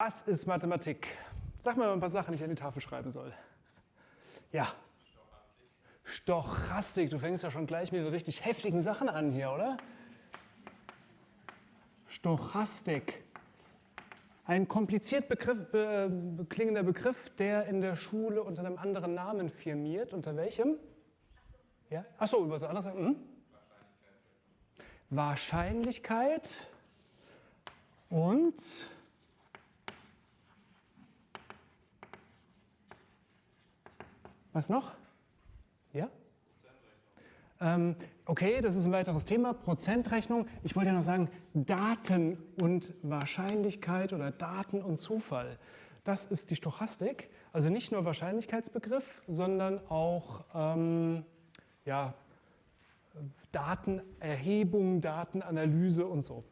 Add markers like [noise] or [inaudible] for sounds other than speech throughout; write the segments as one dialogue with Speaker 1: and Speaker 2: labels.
Speaker 1: Was ist Mathematik? Sag mir mal ein paar Sachen, die ich an die Tafel schreiben soll. Ja. Stochastik. Stochastik. Du fängst ja schon gleich mit den richtig heftigen Sachen an hier, oder? Stochastik. Ein kompliziert Begriff, äh, klingender Begriff, der in der Schule unter einem anderen Namen firmiert. Unter welchem? Ja? Achso, über was anderes sagen? Mhm. Wahrscheinlichkeit und was noch? Ja? Ähm, okay, das ist ein weiteres Thema, Prozentrechnung. Ich wollte ja noch sagen, Daten und Wahrscheinlichkeit oder Daten und Zufall. Das ist die Stochastik, also nicht nur Wahrscheinlichkeitsbegriff, sondern auch ähm, ja, Datenerhebung, Datenanalyse und so.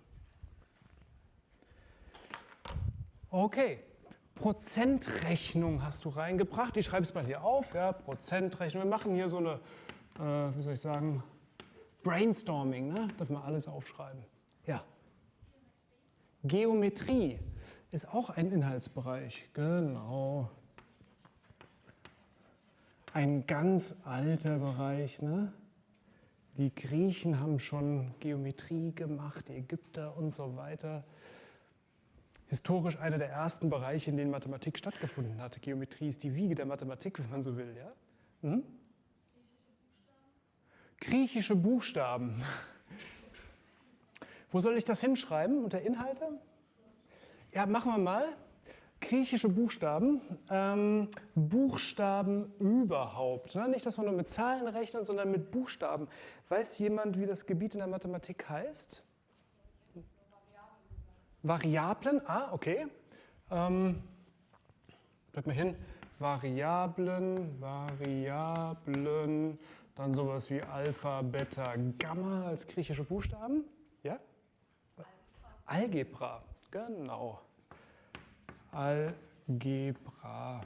Speaker 1: Okay, Prozentrechnung hast du reingebracht. Ich schreibe es mal hier auf. Ja, Prozentrechnung. Wir machen hier so eine, äh, wie soll ich sagen, Brainstorming. Ne? Dürfen wir alles aufschreiben. Ja. Geometrie ist auch ein Inhaltsbereich. Genau. Ein ganz alter Bereich. Ne? Die Griechen haben schon Geometrie gemacht, die Ägypter und so weiter. Historisch einer der ersten Bereiche, in denen Mathematik stattgefunden hat. Geometrie ist die Wiege der Mathematik, wenn man so will. Ja? Hm? Griechische Buchstaben. Wo soll ich das hinschreiben? Unter Inhalte? Ja, machen wir mal griechische Buchstaben, ähm, Buchstaben überhaupt. Ne? Nicht, dass man nur mit Zahlen rechnet, sondern mit Buchstaben. Weiß jemand, wie das Gebiet in der Mathematik heißt? Variablen, ah, okay. Ähm, bleibt mal hin. Variablen, Variablen, dann sowas wie Alpha, Beta, Gamma als griechische Buchstaben. Ja? Algebra, genau. Algebra.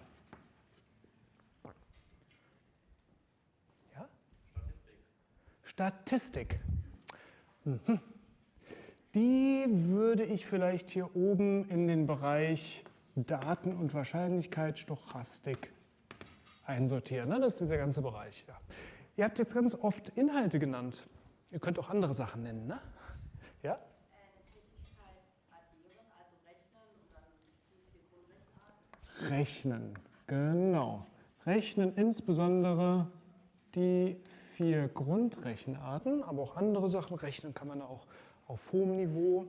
Speaker 1: Ja? Statistik. Statistik. Mhm. Die würde ich vielleicht hier oben in den Bereich Daten- und Wahrscheinlichkeit, Stochastik einsortieren. Ne? Das ist dieser ganze Bereich. Ja. Ihr habt jetzt ganz oft Inhalte genannt. Ihr könnt auch andere Sachen nennen. Ne? Ja? Rechnen, genau. Rechnen insbesondere die vier Grundrechenarten, aber auch andere Sachen. Rechnen kann man auch auf hohem Niveau.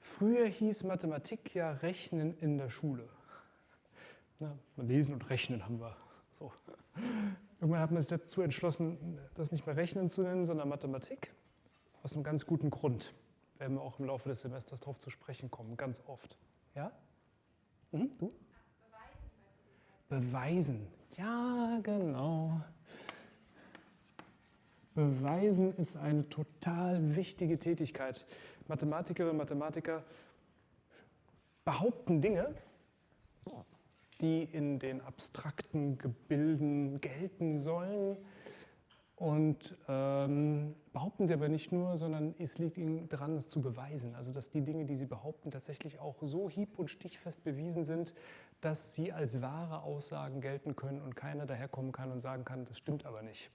Speaker 1: Früher hieß Mathematik ja Rechnen in der Schule. Na, Lesen und Rechnen haben wir. So. Irgendwann hat man sich dazu entschlossen, das nicht mehr Rechnen zu nennen, sondern Mathematik. Aus einem ganz guten Grund. Werden wir auch im Laufe des Semesters darauf zu sprechen kommen, ganz oft. Ja? Mhm, du? Beweisen. Ja, genau. Beweisen ist eine total wichtige Tätigkeit. Mathematikerinnen und Mathematiker behaupten Dinge, die in den abstrakten Gebilden gelten sollen, und ähm, behaupten sie aber nicht nur, sondern es liegt ihnen daran, es zu beweisen. Also dass die Dinge, die sie behaupten, tatsächlich auch so hieb- und stichfest bewiesen sind, dass sie als wahre Aussagen gelten können und keiner daherkommen kann und sagen kann, das stimmt aber nicht.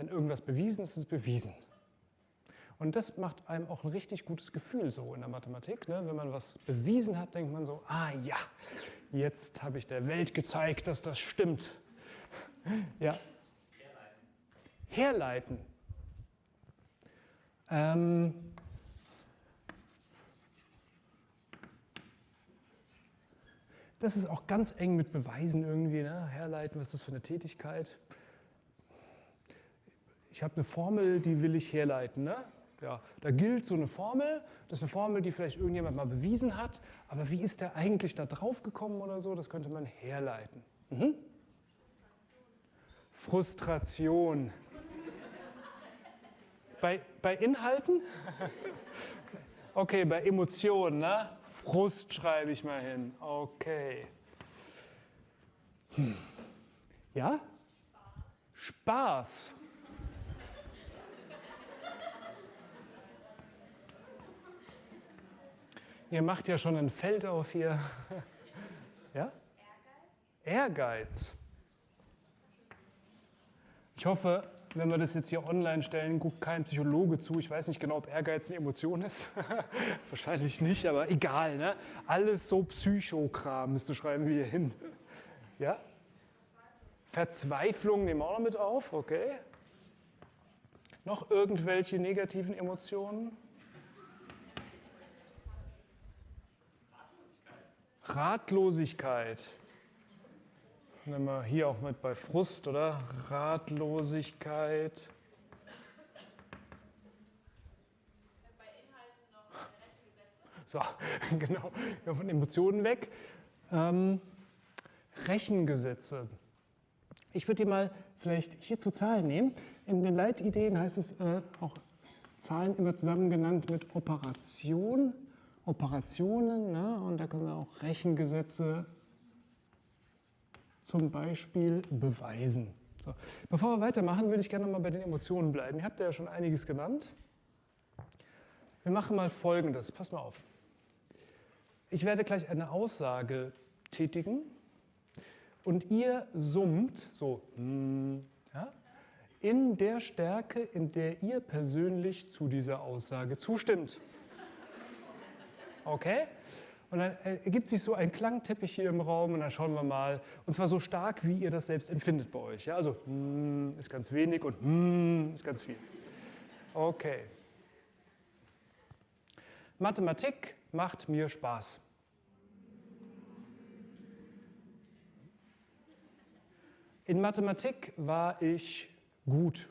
Speaker 1: Wenn irgendwas bewiesen ist, ist es bewiesen. Und das macht einem auch ein richtig gutes Gefühl so in der Mathematik. Ne? Wenn man was bewiesen hat, denkt man so, ah ja, jetzt habe ich der Welt gezeigt, dass das stimmt. [laughs] Ja, herleiten. Ähm, das ist auch ganz eng mit Beweisen irgendwie, ne? herleiten, was ist das für eine Tätigkeit. Ich habe eine Formel, die will ich herleiten. Ne? Ja, da gilt so eine Formel, das ist eine Formel, die vielleicht irgendjemand mal bewiesen hat, aber wie ist der eigentlich da drauf gekommen oder so, das könnte man herleiten. Mhm. Frustration. Bei, bei Inhalten? Okay, bei Emotionen, ne? Frust schreibe ich mal hin. Okay. Hm. Ja? Spaß. Ihr macht ja schon ein Feld auf hier. [laughs] Ja? Ehrgeiz. Ich hoffe, wenn wir das jetzt hier online stellen, guckt kein Psychologe zu. Ich weiß nicht genau, ob Ehrgeiz eine Emotion ist. [laughs] Wahrscheinlich nicht, aber egal. Ne? Alles so Psychokram müsste schreiben wir hier hin. Ja? Verzweiflung nehmen wir auch noch mit auf, okay. Noch irgendwelche negativen Emotionen? Ratlosigkeit. Nehmen wir hier auch mit bei Frust, oder? Ratlosigkeit. So, [laughs] genau, von Emotionen weg. Ähm, Rechengesetze. Ich würde die mal vielleicht hier zu Zahlen nehmen. In den Leitideen heißt es äh, auch Zahlen immer zusammen genannt mit Operation, Operationen. Ne? Und da können wir auch Rechengesetze zum Beispiel beweisen. So. Bevor wir weitermachen, würde ich gerne noch mal bei den Emotionen bleiben. Ihr habt ja schon einiges genannt. Wir machen mal Folgendes. Pass mal auf. Ich werde gleich eine Aussage tätigen und ihr summt so hm, ja, in der Stärke, in der ihr persönlich zu dieser Aussage zustimmt. Okay? Und dann ergibt sich so ein Klangteppich hier im Raum und dann schauen wir mal, und zwar so stark, wie ihr das selbst empfindet bei euch. Ja? Also mm, ist ganz wenig und mm, ist ganz viel. Okay. Mathematik macht mir Spaß. In Mathematik war ich gut.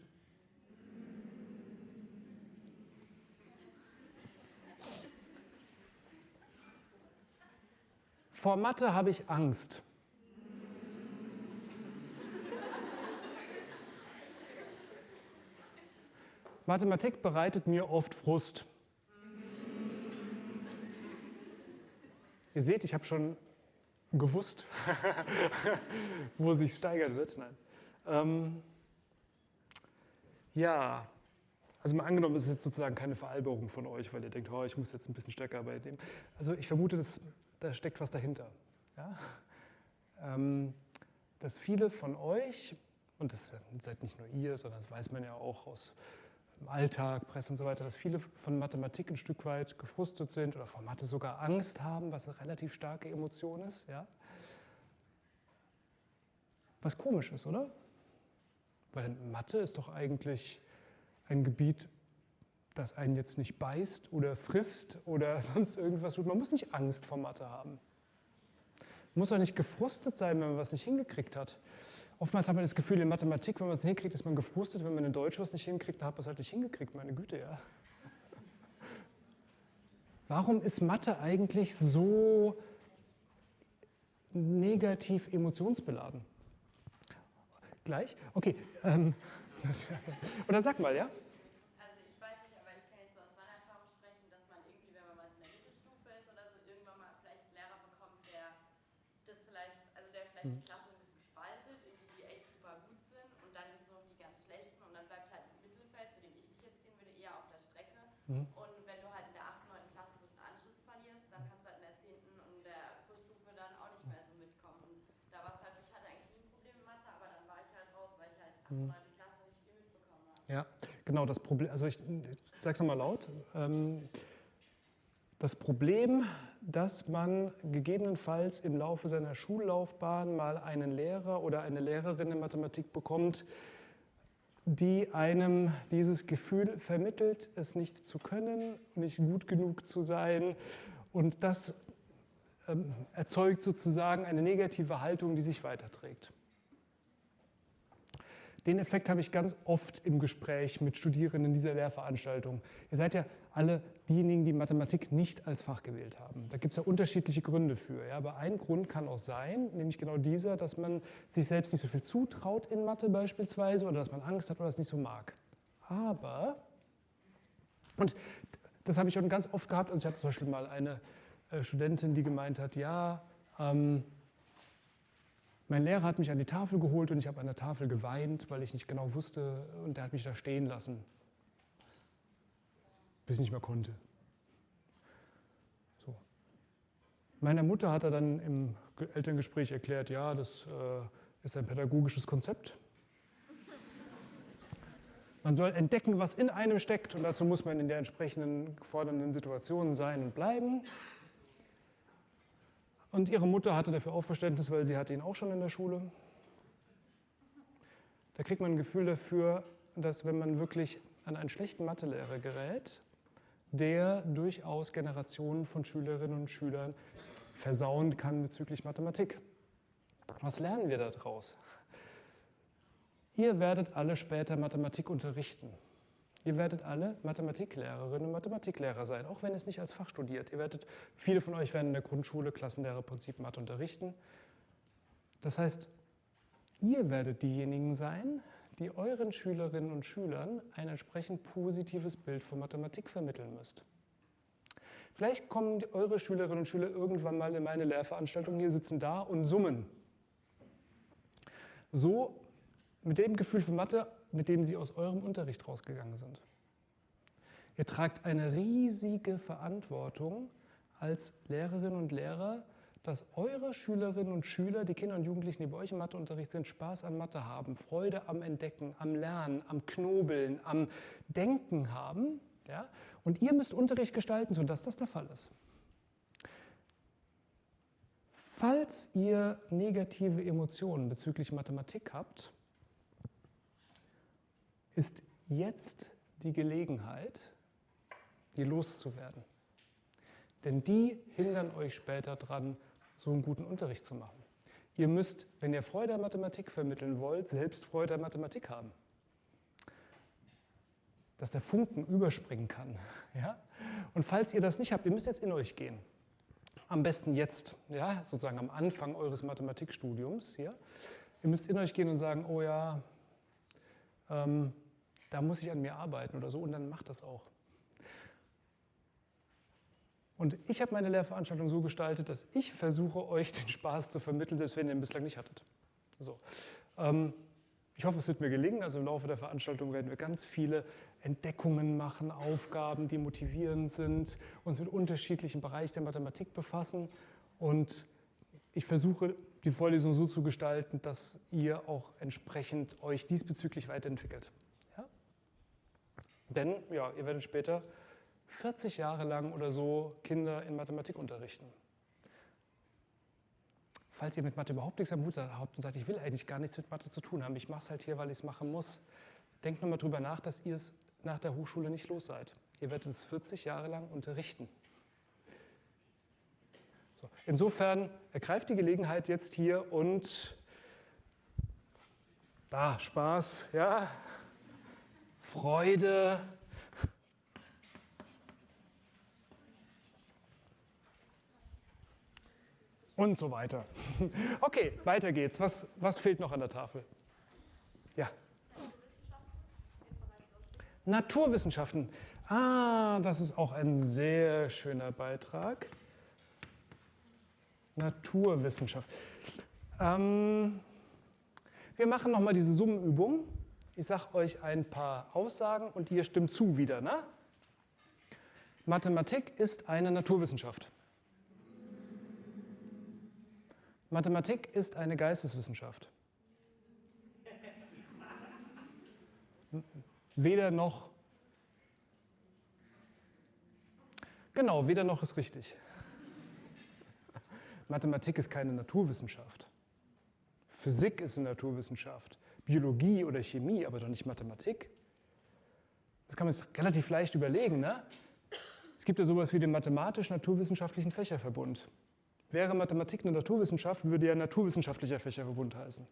Speaker 1: Vor Mathe habe ich Angst. Mathematik bereitet mir oft Frust. Ihr seht, ich habe schon gewusst, [laughs] wo sich steigern wird. Nein. Ähm, ja, also mal angenommen, es ist jetzt sozusagen keine Veralberung von euch, weil ihr denkt, oh, ich muss jetzt ein bisschen stärker bei dem. Also ich vermute, dass da steckt was dahinter. Ja? Ähm, dass viele von euch, und das seid nicht nur ihr, sondern das weiß man ja auch aus dem Alltag, Presse und so weiter, dass viele von Mathematik ein Stück weit gefrustet sind oder vor Mathe sogar Angst haben, was eine relativ starke Emotion ist. Ja? Was komisch ist, oder? Weil Mathe ist doch eigentlich ein Gebiet, das einen jetzt nicht beißt oder frisst oder [laughs] sonst irgendwas tut. Man muss nicht Angst vor Mathe haben. Man muss auch nicht gefrustet sein, wenn man was nicht hingekriegt hat. Oftmals hat man das Gefühl, in Mathematik, wenn man es nicht hinkriegt, ist man gefrustet. Wenn man in Deutsch was nicht hinkriegt, dann hat man es halt nicht hingekriegt, meine Güte, ja. Warum ist Mathe eigentlich so negativ emotionsbeladen? Gleich? Okay. Ähm, [laughs] oder sag mal, ja?
Speaker 2: Die Klasse ein bisschen spaltet, in die, die echt super gut sind und dann gibt es noch die ganz schlechten und dann bleibt halt das Mittelfeld, zu dem ich mich jetzt ziehen würde, eher auf der Strecke. Mhm. Und wenn du halt in der 8., 9. Klasse so einen Anschluss verlierst, dann kannst du halt in der 10. und der Kursstufe dann auch nicht mehr so mitkommen. Und da war es halt, ich hatte eigentlich nie ein Problem in Mathe, aber dann war ich halt raus, weil ich halt 8., mhm. 9. Klasse nicht viel mitbekommen habe.
Speaker 1: Ja, genau, das Problem, also ich, ich sag's nochmal laut. Ähm, das Problem, dass man gegebenenfalls im Laufe seiner Schullaufbahn mal einen Lehrer oder eine Lehrerin in Mathematik bekommt, die einem dieses Gefühl vermittelt, es nicht zu können, nicht gut genug zu sein. Und das ähm, erzeugt sozusagen eine negative Haltung, die sich weiterträgt. Den Effekt habe ich ganz oft im Gespräch mit Studierenden dieser Lehrveranstaltung. Ihr seid ja alle diejenigen, die Mathematik nicht als Fach gewählt haben. Da gibt es ja unterschiedliche Gründe für. Ja. Aber ein Grund kann auch sein, nämlich genau dieser, dass man sich selbst nicht so viel zutraut in Mathe beispielsweise oder dass man Angst hat oder es nicht so mag. Aber, und das habe ich schon ganz oft gehabt, also ich hatte zum Beispiel mal eine äh, Studentin, die gemeint hat, ja, ähm, mein Lehrer hat mich an die Tafel geholt und ich habe an der Tafel geweint, weil ich nicht genau wusste und der hat mich da stehen lassen, bis ich nicht mehr konnte. So. Meiner Mutter hat er dann im Elterngespräch erklärt, ja, das äh, ist ein pädagogisches Konzept. Man soll entdecken, was in einem steckt und dazu muss man in der entsprechenden fordernden Situation sein und bleiben. Und ihre Mutter hatte dafür auch Verständnis, weil sie hatte ihn auch schon in der Schule. Da kriegt man ein Gefühl dafür, dass wenn man wirklich an einen schlechten Mathelehrer gerät, der durchaus Generationen von Schülerinnen und Schülern versauen kann bezüglich Mathematik. Was lernen wir daraus? Ihr werdet alle später Mathematik unterrichten. Ihr werdet alle Mathematiklehrerinnen und Mathematiklehrer sein, auch wenn es nicht als Fach studiert. Ihr werdet, viele von euch werden in der Grundschule Klassenlehrerprinzip Mathe unterrichten. Das heißt, ihr werdet diejenigen sein, die euren Schülerinnen und Schülern ein entsprechend positives Bild von Mathematik vermitteln müsst. Vielleicht kommen eure Schülerinnen und Schüler irgendwann mal in meine Lehrveranstaltung hier, sitzen da und summen. So mit dem Gefühl für Mathe, mit dem sie aus eurem Unterricht rausgegangen sind. Ihr tragt eine riesige Verantwortung als Lehrerinnen und Lehrer, dass eure Schülerinnen und Schüler, die Kinder und Jugendlichen, die bei euch im Matheunterricht sind, Spaß an Mathe haben, Freude am Entdecken, am Lernen, am Knobeln, am Denken haben. Ja? Und ihr müsst Unterricht gestalten, sodass das der Fall ist. Falls ihr negative Emotionen bezüglich Mathematik habt, ist jetzt die Gelegenheit, die loszuwerden. Denn die hindern euch später daran, so einen guten Unterricht zu machen. Ihr müsst, wenn ihr Freude an Mathematik vermitteln wollt, selbst Freude an Mathematik haben. Dass der Funken überspringen kann. [laughs] Ja? Und falls ihr das nicht habt, ihr müsst jetzt in euch gehen. Am besten jetzt, ja, sozusagen am Anfang eures Mathematikstudiums. Ja? Ihr müsst in euch gehen und sagen, oh ja, ähm, da muss ich an mir arbeiten oder so und dann macht das auch. Und ich habe meine Lehrveranstaltung so gestaltet, dass ich versuche, euch den Spaß zu vermitteln, selbst wenn ihr ihn bislang nicht hattet. So. Ähm, ich hoffe, es wird mir gelingen. Also im Laufe der Veranstaltung werden wir ganz viele Entdeckungen machen, Aufgaben, die motivierend sind, uns mit unterschiedlichen Bereichen der Mathematik befassen. Und ich versuche, die Vorlesung so zu gestalten, dass ihr auch entsprechend euch diesbezüglich weiterentwickelt. Ja? Denn ja, ihr werdet später 40 Jahre lang oder so Kinder in Mathematik unterrichten. Falls ihr mit Mathe überhaupt nichts am Hut habt und sagt, ich will eigentlich gar nichts mit Mathe zu tun haben, ich mache es halt hier, weil ich es machen muss, denkt nochmal drüber nach, dass ihr es nach der Hochschule nicht los seid. Ihr werdet es 40 Jahre lang unterrichten. So. Insofern ergreift die Gelegenheit jetzt hier und da Spaß, ja, Freude, und so weiter. [laughs] Okay, weiter geht's. Was, was fehlt noch an der Tafel? Ja. Naturwissenschaften. Ah, das ist auch ein sehr schöner Beitrag. Naturwissenschaft. Ähm, wir machen nochmal diese Summenübung. Ich sage euch ein paar Aussagen und ihr stimmt zu wieder. Ne? Mathematik ist eine Naturwissenschaft. Mathematik ist eine Geisteswissenschaft. Weder noch. Genau, weder noch ist richtig. Mathematik ist keine Naturwissenschaft. Physik ist eine Naturwissenschaft. Biologie oder Chemie, aber doch nicht Mathematik. Das kann man sich relativ leicht überlegen. Ne? Es gibt ja sowas wie den mathematisch-naturwissenschaftlichen Fächerverbund. Wäre Mathematik eine Naturwissenschaft, würde ja naturwissenschaftlicher Fächerverbund heißen.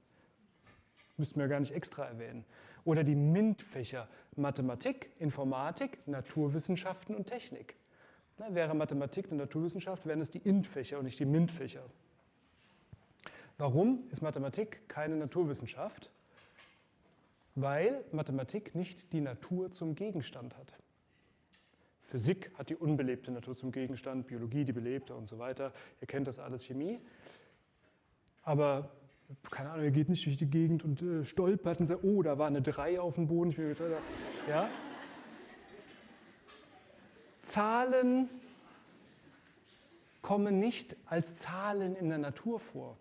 Speaker 1: Müssten wir gar nicht extra erwähnen. Oder die MINT-Fächer Mathematik, Informatik, Naturwissenschaften und Technik. Na, wäre Mathematik eine Naturwissenschaft, wären es die INT-Fächer und nicht die MINT-Fächer. Warum ist Mathematik keine Naturwissenschaft? Weil Mathematik nicht die Natur zum Gegenstand hat. Physik hat die unbelebte Natur zum Gegenstand, Biologie die belebte und so weiter. Ihr kennt das alles, Chemie. Aber, keine Ahnung, ihr geht nicht durch die Gegend und äh, stolpert und sagt, oh, da war eine 3 auf dem Boden. Ja? Zahlen kommen nicht als Zahlen in der Natur vor.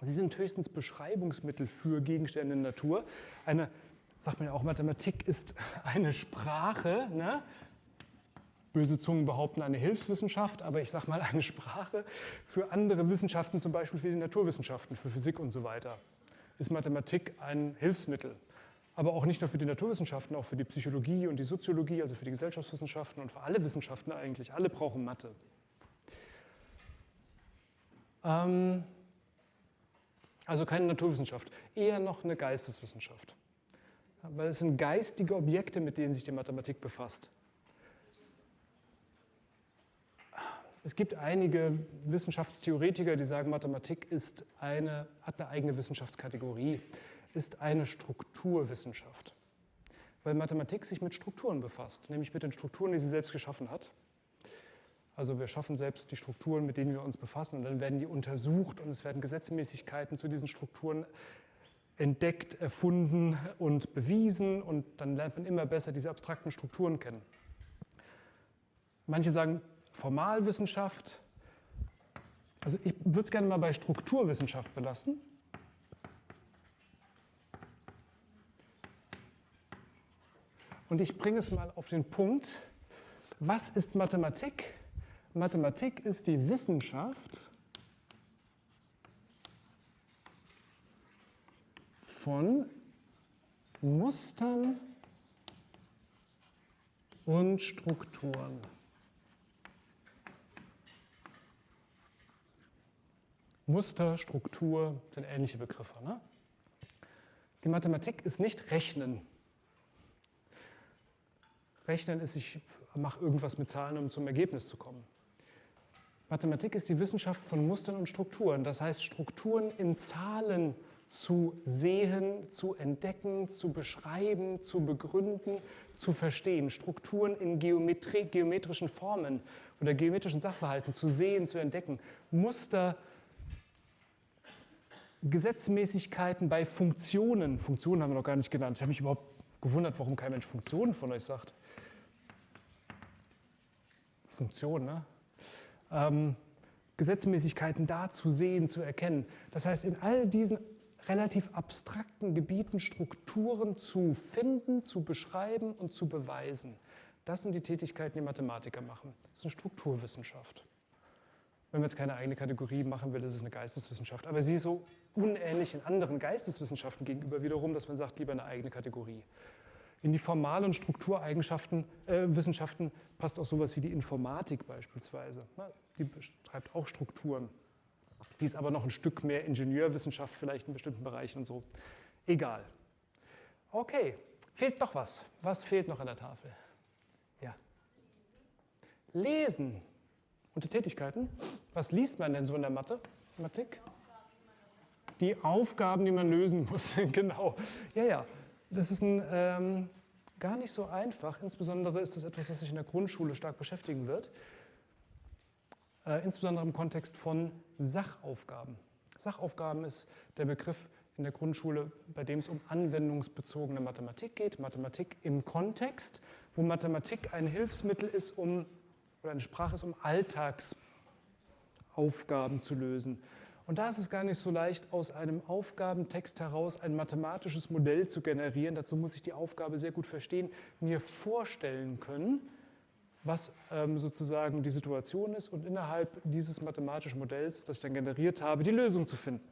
Speaker 1: Sie sind höchstens Beschreibungsmittel für Gegenstände in der Natur. Eine, sagt man ja auch, Mathematik ist [laughs] eine Sprache. Ne? Böse Zungen behaupten eine Hilfswissenschaft, aber ich sage mal eine Sprache für andere Wissenschaften, zum Beispiel für die Naturwissenschaften, für Physik und so weiter. Ist Mathematik ein Hilfsmittel? aber auch nicht nur für die Naturwissenschaften, auch für die Psychologie und die Soziologie, also für die Gesellschaftswissenschaften und für alle Wissenschaften eigentlich. Alle brauchen Mathe. Ähm, also keine Naturwissenschaft, eher noch eine Geisteswissenschaft. Weil es sind geistige Objekte, mit denen sich die Mathematik befasst. Es gibt einige Wissenschaftstheoretiker, die sagen, Mathematik ist eine, hat eine eigene Wissenschaftskategorie ist eine Strukturwissenschaft, weil Mathematik sich mit Strukturen befasst, nämlich mit den Strukturen, die sie selbst geschaffen hat. Also wir schaffen selbst die Strukturen, mit denen wir uns befassen und dann werden die untersucht und es werden Gesetzmäßigkeiten zu diesen Strukturen entdeckt, erfunden und bewiesen und dann lernt man immer besser diese abstrakten Strukturen kennen. Manche sagen Formalwissenschaft. Also ich würde es gerne mal bei Strukturwissenschaft belassen. Und ich bringe es mal auf den Punkt, was ist Mathematik? Mathematik ist die Wissenschaft von Mustern und Strukturen. Muster, Struktur sind ähnliche Begriffe. Ne? Die Mathematik ist nicht Rechnen. Rechnen ist, ich mache irgendwas mit Zahlen, um zum Ergebnis zu kommen. Mathematik ist die Wissenschaft von Mustern und Strukturen. Das heißt, Strukturen in Zahlen zu sehen, zu entdecken, zu beschreiben, zu begründen, zu verstehen. Strukturen in geometrischen Formen oder geometrischen Sachverhalten zu sehen, zu entdecken. Muster, Gesetzmäßigkeiten bei Funktionen. Funktionen haben wir noch gar nicht genannt. Ich habe mich überhaupt gewundert, warum kein Mensch Funktionen von euch sagt. Funktion, ne? ähm, Gesetzmäßigkeiten da zu sehen, zu erkennen. Das heißt, in all diesen relativ abstrakten Gebieten Strukturen zu finden, zu beschreiben und zu beweisen. Das sind die Tätigkeiten, die Mathematiker machen. Das ist eine Strukturwissenschaft. Wenn man jetzt keine eigene Kategorie machen will, ist es eine Geisteswissenschaft. Aber sie ist so unähnlich in anderen Geisteswissenschaften gegenüber wiederum, dass man sagt, lieber eine eigene Kategorie. In die formalen Struktureigenschaften, äh, Wissenschaften passt auch sowas wie die Informatik beispielsweise. Die beschreibt auch Strukturen. Die ist aber noch ein Stück mehr Ingenieurwissenschaft, vielleicht in bestimmten Bereichen und so. Egal. Okay, fehlt noch was. Was fehlt noch an der Tafel? Ja. Lesen. Und die Tätigkeiten? Was liest man denn so in der Mathe? Mathematik? Die Aufgaben, die man lösen muss, [laughs] genau. Ja, ja das ist ein, ähm, gar nicht so einfach. Insbesondere ist das etwas, was sich in der Grundschule stark beschäftigen wird. Äh, insbesondere im Kontext von Sachaufgaben. Sachaufgaben ist der Begriff in der Grundschule, bei dem es um anwendungsbezogene Mathematik geht. Mathematik im Kontext, wo Mathematik ein Hilfsmittel ist, um, oder eine Sprache ist, um Alltagsaufgaben zu lösen. Und da ist es gar nicht so leicht, aus einem Aufgabentext heraus ein mathematisches Modell zu generieren. Dazu muss ich die Aufgabe sehr gut verstehen, mir vorstellen können, was ähm, sozusagen die Situation ist und innerhalb dieses mathematischen Modells, das ich dann generiert habe, die Lösung zu finden.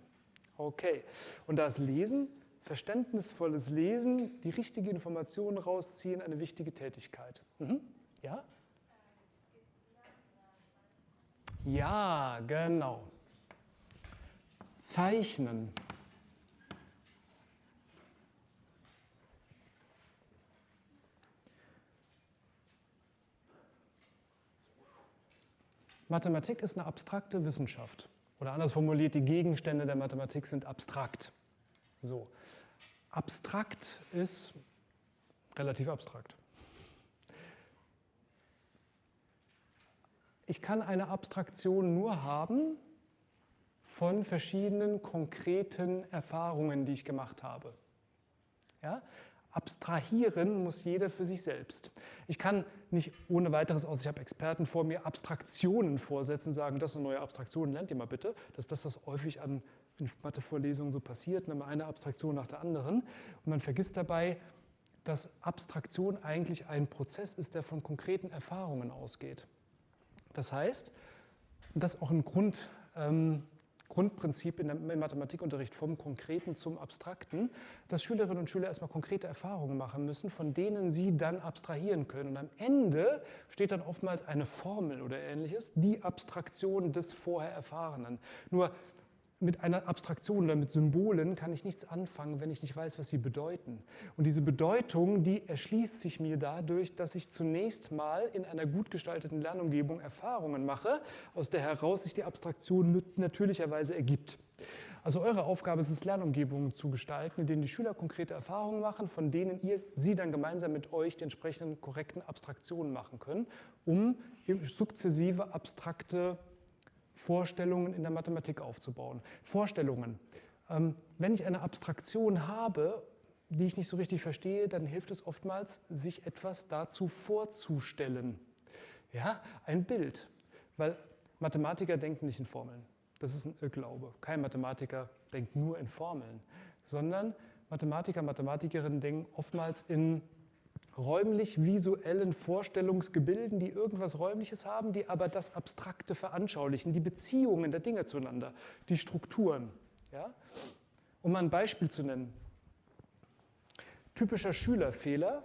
Speaker 1: Okay, und da ist Lesen, verständnisvolles Lesen, die richtige Information rausziehen, eine wichtige Tätigkeit. Mhm. Ja? Ja, genau. Zeichnen. Mathematik ist eine abstrakte Wissenschaft. Oder anders formuliert, die Gegenstände der Mathematik sind abstrakt. So. Abstrakt ist relativ abstrakt. Ich kann eine Abstraktion nur haben, von verschiedenen konkreten Erfahrungen, die ich gemacht habe. Ja? Abstrahieren muss jeder für sich selbst. Ich kann nicht ohne weiteres aus, ich habe Experten vor mir, Abstraktionen vorsetzen, sagen, das ist eine neue Abstraktion, lernt ihr mal bitte. Das ist das, was häufig an Mathevorlesungen so passiert, ne, eine Abstraktion nach der anderen. Und man vergisst dabei, dass Abstraktion eigentlich ein Prozess ist, der von konkreten Erfahrungen ausgeht. Das heißt, das ist auch ein Grund, ähm, Grundprinzip im Mathematikunterricht vom Konkreten zum Abstrakten, dass Schülerinnen und Schüler erstmal konkrete Erfahrungen machen müssen, von denen sie dann abstrahieren können. Und am Ende steht dann oftmals eine Formel oder ähnliches, die Abstraktion des vorher Erfahrenen. Nur mit einer Abstraktion oder mit Symbolen kann ich nichts anfangen, wenn ich nicht weiß, was sie bedeuten. Und diese Bedeutung, die erschließt sich mir dadurch, dass ich zunächst mal in einer gut gestalteten Lernumgebung Erfahrungen mache, aus der heraus sich die Abstraktion natürlicherweise ergibt. Also eure Aufgabe ist es, Lernumgebungen zu gestalten, in denen die Schüler konkrete Erfahrungen machen, von denen ihr sie dann gemeinsam mit euch die entsprechenden korrekten Abstraktionen machen können, um sukzessive abstrakte Vorstellungen in der Mathematik aufzubauen. Vorstellungen. Ähm, wenn ich eine Abstraktion habe, die ich nicht so richtig verstehe, dann hilft es oftmals, sich etwas dazu vorzustellen. Ja, ein Bild. Weil Mathematiker denken nicht in Formeln. Das ist ein Irrglaube. Kein Mathematiker denkt nur in Formeln, sondern Mathematiker, Mathematikerinnen denken oftmals in räumlich-visuellen Vorstellungsgebilden, die irgendwas Räumliches haben, die aber das Abstrakte veranschaulichen, die Beziehungen der Dinge zueinander, die Strukturen. Ja? Um mal ein Beispiel zu nennen. Typischer Schülerfehler.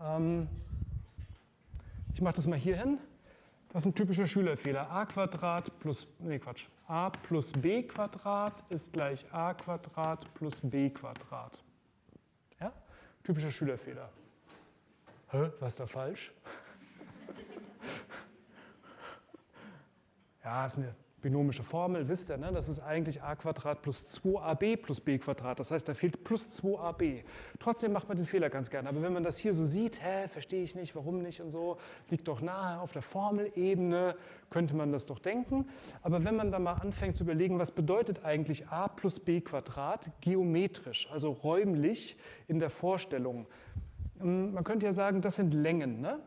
Speaker 1: Ähm, ich mache das mal hier hin. Das ist ein typischer Schülerfehler. a Quadrat plus, nee Quatsch, a plus b Quadrat ist gleich a Quadrat plus b Quadrat. Typischer Schülerfehler. Hä, was da falsch? [laughs] ja, ist eine binomische Formel, wisst ihr, ne? das ist eigentlich a plus 2ab plus b Das heißt, da fehlt plus 2ab. Trotzdem macht man den Fehler ganz gerne. Aber wenn man das hier so sieht, hä, verstehe ich nicht, warum nicht und so, liegt doch nahe auf der Formelebene, könnte man das doch denken. Aber wenn man dann mal anfängt zu überlegen, was bedeutet eigentlich a plus b geometrisch, also räumlich in der Vorstellung. Hm, man könnte ja sagen, das sind Längen. Ne?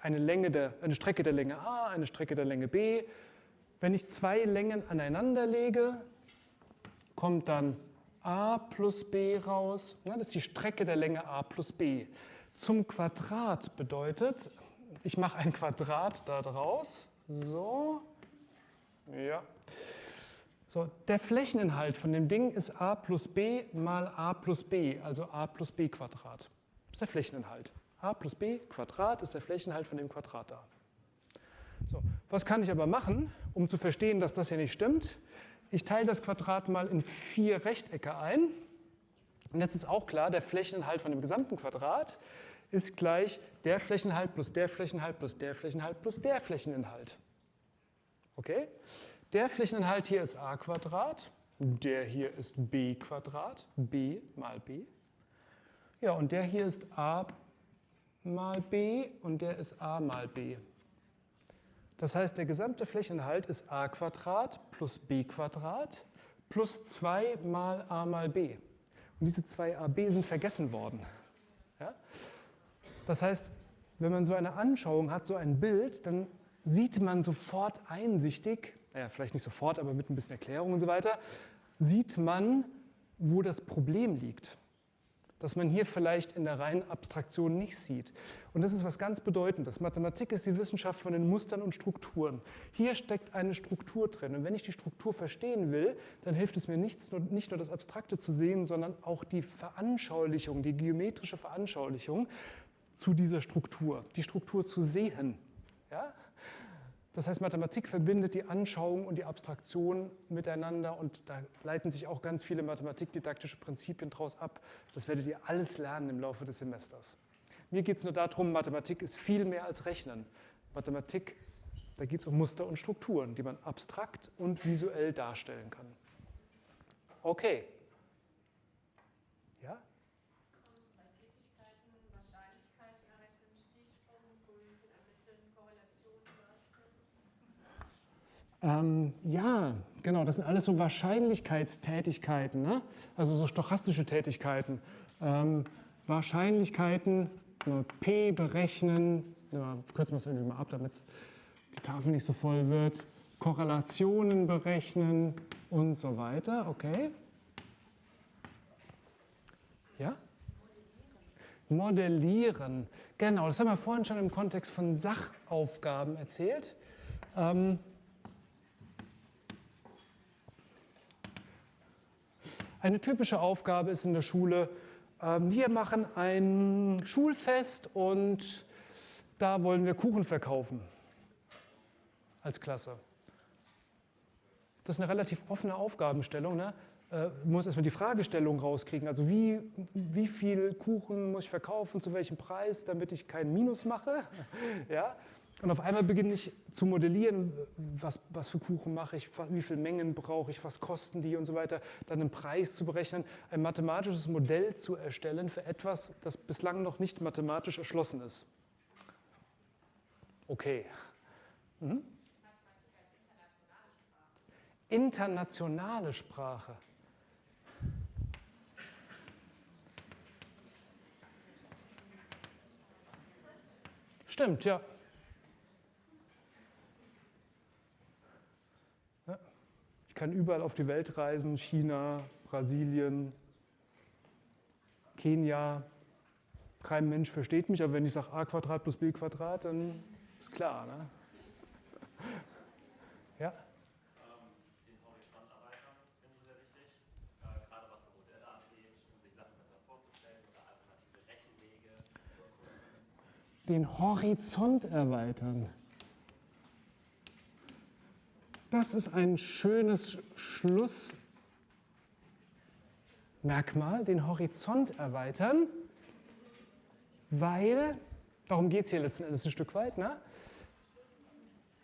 Speaker 1: Eine, Länge der, eine Strecke der Länge a, eine Strecke der Länge b, wenn ich zwei Längen aneinander lege, kommt dann a plus b raus. Das ist die Strecke der Länge a plus b. Zum Quadrat bedeutet, ich mache ein Quadrat da draus. So, ja. So, der Flächeninhalt von dem Ding ist a plus b mal a plus b, also a plus b Quadrat. Das ist der Flächeninhalt. a plus b Quadrat ist der Flächeninhalt von dem Quadrat da. So, was kann ich aber machen, um zu verstehen, dass das hier nicht stimmt? Ich teile das Quadrat mal in vier Rechtecke ein. Und jetzt ist auch klar, der Flächeninhalt von dem gesamten Quadrat ist gleich der Flächeninhalt plus der Flächeninhalt plus der Flächeninhalt plus der Flächeninhalt. Okay? Der Flächeninhalt hier ist a Quadrat, der hier ist b Quadrat, b mal b. Ja, und der hier ist a mal b und der ist a mal b. Das heißt, der gesamte Flächeninhalt ist a plus b plus 2 mal a mal b. Und diese zwei ab sind vergessen worden. Ja? Das heißt, wenn man so eine Anschauung hat, so ein Bild, dann sieht man sofort einsichtig, naja, vielleicht nicht sofort, aber mit ein bisschen Erklärung und so weiter, sieht man, wo das Problem liegt das man hier vielleicht in der reinen Abstraktion nicht sieht. Und das ist was ganz Bedeutendes. Mathematik ist die Wissenschaft von den Mustern und Strukturen. Hier steckt eine Struktur drin. Und wenn ich die Struktur verstehen will, dann hilft es mir nichts, nicht nur das Abstrakte zu sehen, sondern auch die Veranschaulichung, die geometrische Veranschaulichung zu dieser Struktur, die Struktur zu sehen. Ja? Das heißt, Mathematik verbindet die Anschauung und die Abstraktion miteinander und da leiten sich auch ganz viele mathematikdidaktische Prinzipien daraus ab. Das werdet ihr alles lernen im Laufe des Semesters. Mir geht es nur darum, Mathematik ist viel mehr als Rechnen. Mathematik, da geht es um Muster und Strukturen, die man abstrakt und visuell darstellen kann. Okay. Ja? Ähm, ja, genau, das sind alles so Wahrscheinlichkeitstätigkeiten, ne? also so stochastische Tätigkeiten. Ähm, Wahrscheinlichkeiten, P berechnen, ja, kürzen wir es irgendwie mal ab, damit die Tafel nicht so voll wird. Korrelationen berechnen und so weiter. Okay. Ja? Modellieren. Genau, das haben wir vorhin schon im Kontext von Sachaufgaben erzählt. Ähm, eine typische Aufgabe ist in der Schule, ähm, wir machen ein Schulfest und da wollen wir Kuchen verkaufen als Klasse. Das ist eine relativ offene Aufgabenstellung. Ne? Äh, muss erstmal die Fragestellung rauskriegen. Also wie, wie viel Kuchen muss ich verkaufen, zu welchem Preis, damit ich keinen Minus mache. [laughs] ja? Und auf einmal beginne ich zu modellieren, was, was für Kuchen mache ich, wie viele Mengen brauche ich, was kosten die und so weiter. Dann einen Preis zu berechnen, ein mathematisches Modell zu erstellen für etwas, das bislang noch nicht mathematisch erschlossen ist. Okay. Mhm. Internationale Sprache. Stimmt, ja. Kann überall auf die Welt reisen, China, Brasilien, Kenia. Kein Mensch versteht mich, aber wenn ich sage a plus b Quadrat, dann ist klar. Ne? [laughs] Ja? den Horizont erweitern. Das ist ein schönes Schlussmerkmal, den Horizont erweitern, weil, darum geht es hier letzten Endes ein Stück weit, ne?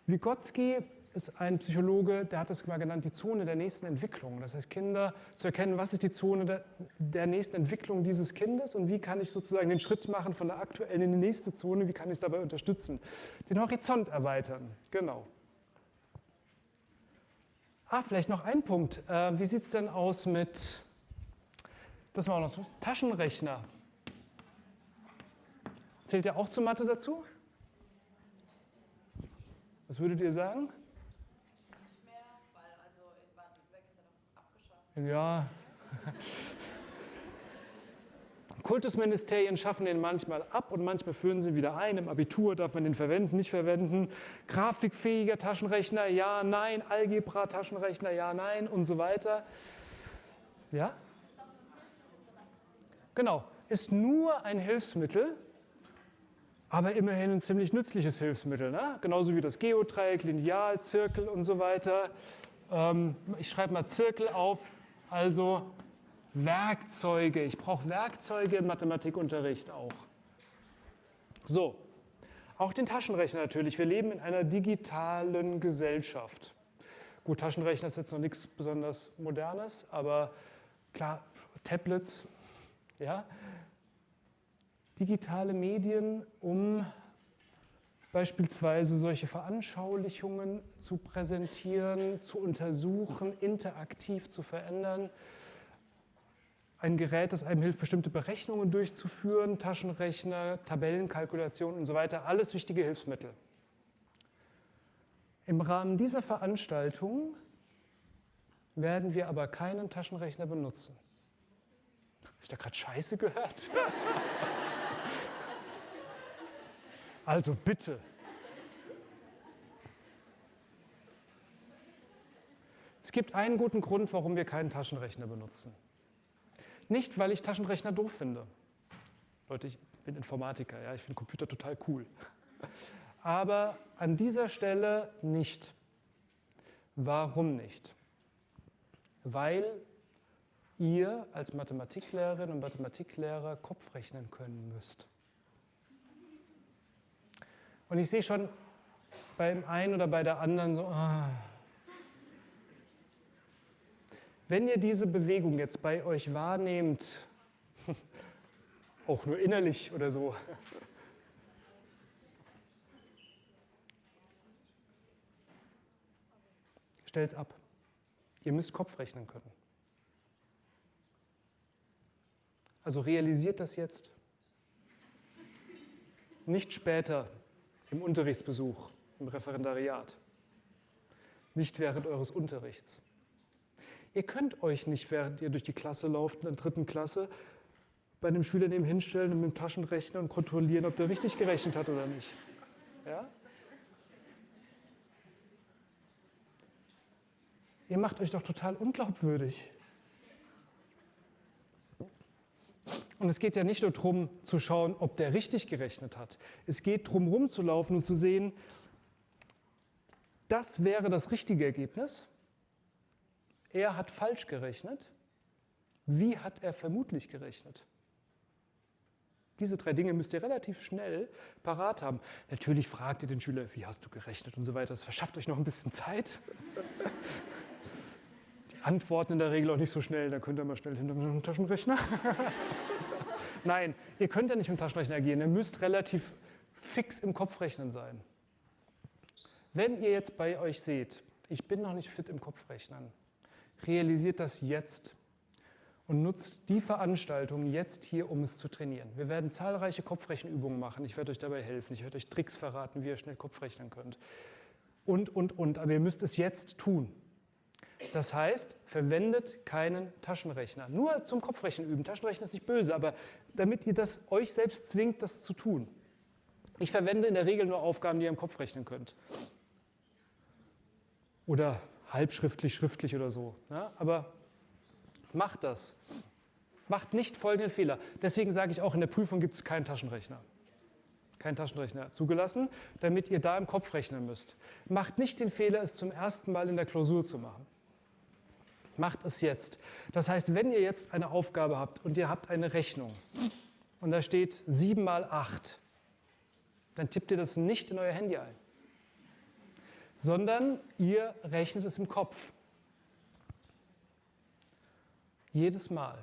Speaker 1: Vygotsky ist ein Psychologe, der hat es mal genannt, die Zone der nächsten Entwicklung. Das heißt, Kinder zu erkennen, was ist die Zone der, der, nächsten Entwicklung dieses Kindes und wie kann ich sozusagen den Schritt machen von der aktuellen in die nächste Zone, wie kann ich es dabei unterstützen. Den Horizont erweitern, genau. Ah, vielleicht noch ein Punkt. Äh, wie sieht es denn aus mit, das war noch Taschenrechner. Zählt der auch zur Mathe dazu? Was würdet ihr sagen? Ja. Kultusministerien schaffen den manchmal ab und manchmal führen sie wieder ein. Im Abitur darf man den verwenden, nicht verwenden. Grafikfähiger Taschenrechner, ja, nein. Algebra-Taschenrechner, ja, nein und so weiter. Ja? Genau, ist nur ein Hilfsmittel, aber immerhin ein ziemlich nützliches Hilfsmittel. Ne? Genauso wie das Geodreieck, Lineal, Zirkel und so weiter. Ähm, ich schreibe mal Zirkel auf, also Werkzeuge. Ich brauche Werkzeuge im Mathematikunterricht auch. So, auch den Taschenrechner natürlich. Wir leben in einer digitalen Gesellschaft. Gut, Taschenrechner ist jetzt noch nichts besonders Modernes, aber klar, Tablets, ja. Digitale Medien, um beispielsweise solche Veranschaulichungen zu präsentieren, zu untersuchen, interaktiv zu verändern. Ein Gerät, das einem hilft, bestimmte Berechnungen durchzuführen, Taschenrechner, Tabellenkalkulationen und so weiter, alles wichtige Hilfsmittel. Im Rahmen dieser Veranstaltung werden wir aber keinen Taschenrechner benutzen. Habe ich da gerade Scheiße gehört? [laughs] Also bitte. Es gibt einen guten Grund, warum wir keinen Taschenrechner benutzen. Nicht, weil ich Taschenrechner doof finde. Leute, ich bin Informatiker, ja, ich finde Computer total cool. Aber an dieser Stelle nicht. Warum nicht? Weil ihr als Mathematiklehrerin und Mathematiklehrer Kopf rechnen können müsst. Und ich sehe schon beim einen oder bei der anderen so, ah. Wenn ihr diese Bewegung jetzt bei euch wahrnehmt, [laughs] auch nur innerlich oder so, [laughs] stellt es ab. Ihr müsst Kopf rechnen können. Also realisiert das jetzt. Nicht später im Unterrichtsbesuch, im Referendariat. Nicht während eures Unterrichts. Ihr könnt euch nicht, während ihr durch die Klasse lauft, in der dritten Klasse, bei einem Schüler neben hinstellen und mit dem Taschenrechner und kontrollieren, ob der richtig gerechnet hat oder nicht. Ja? Ihr macht euch doch total unglaubwürdig. Und es geht ja nicht nur darum zu schauen, ob der richtig gerechnet hat. Es geht darum, rumzulaufen und zu sehen, das wäre das richtige Ergebnis. Er hat falsch gerechnet. Wie hat er vermutlich gerechnet? Diese drei Dinge müsst ihr relativ schnell parat haben. Natürlich fragt ihr den Schüler, wie hast du gerechnet und so weiter. Das verschafft euch noch ein bisschen Zeit. Die antworten in der Regel auch nicht so schnell, da könnt ihr mal schnell hinter dem Taschenrechner. [laughs] Nein, ihr könnt ja nicht mit dem Taschenrechner agieren. Ihr müsst relativ fix im Kopfrechnen sein. Wenn ihr jetzt bei euch seht, ich bin noch nicht fit im Kopfrechnen, realisiert das jetzt und nutzt die Veranstaltung jetzt hier, um es zu trainieren. Wir werden zahlreiche Kopfrechenübungen machen. Ich werde euch dabei helfen. Ich werde euch Tricks verraten, wie ihr schnell Kopfrechnen könnt. Und, und, und. Aber ihr müsst es jetzt tun. Das heißt, verwendet keinen Taschenrechner. Nur zum Kopfrechnen üben. Taschenrechnen ist nicht böse, aber damit ihr das euch selbst zwingt, das zu tun. Ich verwende in der Regel nur Aufgaben, die ihr im Kopf rechnen könnt. Oder halbschriftlich, schriftlich oder so. Ja, aber macht das. Macht nicht folgenden Fehler. Deswegen sage ich auch, in der Prüfung gibt es keinen Taschenrechner. Kein Taschenrechner zugelassen, damit ihr da im Kopf rechnen müsst. Macht nicht den Fehler, es zum ersten Mal in der Klausur zu machen. Macht es jetzt. Das heißt, wenn ihr jetzt eine Aufgabe habt und ihr habt eine Rechnung und da steht 7 mal 8, dann tippt ihr das nicht in euer Handy ein, sondern ihr rechnet es im Kopf. Jedes Mal.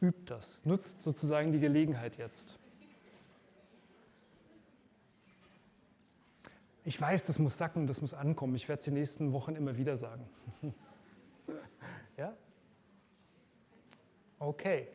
Speaker 1: Übt das. Nutzt sozusagen die Gelegenheit jetzt. Ich weiß, das muss sacken, das muss ankommen. Ich werde es die nächsten Wochen immer wieder sagen. [laughs] ja? Okay.